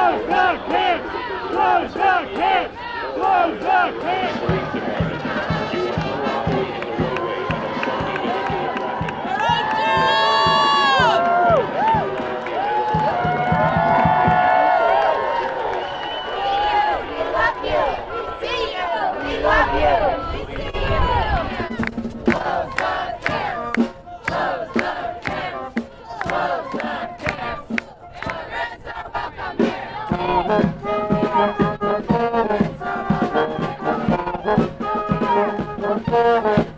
Close the kids! Close the kids! Close the kids! Thank you.